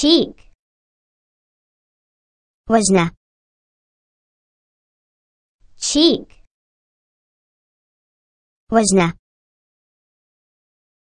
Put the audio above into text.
cheek. Вожна. Cheek. Вожна.